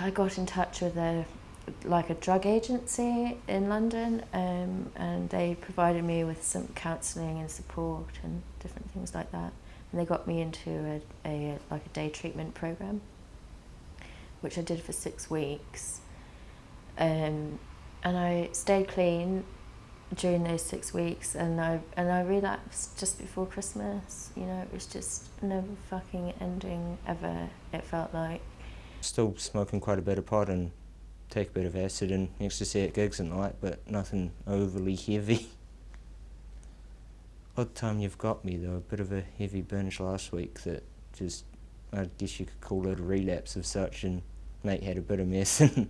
I got in touch with a like a drug agency in London um, and they provided me with some counselling and support and different things like that. And they got me into a, a like a day treatment program which I did for six weeks. Um, and I stayed clean during those six weeks and I and I relapsed just before Christmas. You know it was just never fucking ending ever it felt like still smoking quite a bit of pot and take a bit of acid and ecstasy at gigs and like, but nothing overly heavy. Odd time you've got me though, a bit of a heavy binge last week that just, I guess you could call it a relapse of such and mate had a bit of mess and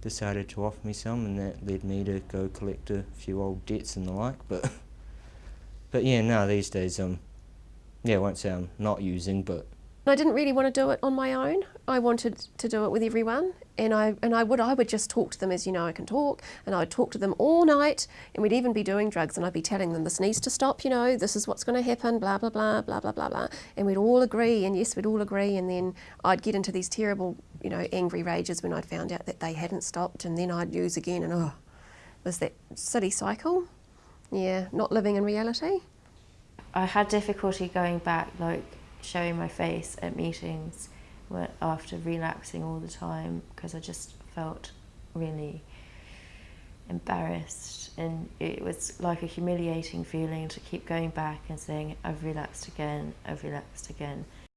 decided to offer me some and that led me to go collect a few old debts and the like, but but yeah, now these days, um, yeah, I won't say I'm not using, but I didn't really want to do it on my own. I wanted to do it with everyone, and I and I would I would just talk to them as you know I can talk, and I would talk to them all night, and we'd even be doing drugs, and I'd be telling them this needs to stop, you know, this is what's going to happen, blah blah blah blah blah blah blah, and we'd all agree, and yes, we'd all agree, and then I'd get into these terrible, you know, angry rages when I'd found out that they hadn't stopped, and then I'd use again, and oh, was that silly cycle? Yeah, not living in reality. I had difficulty going back, like showing my face at meetings after relapsing all the time because I just felt really embarrassed. And it was like a humiliating feeling to keep going back and saying I've relapsed again, I've relapsed again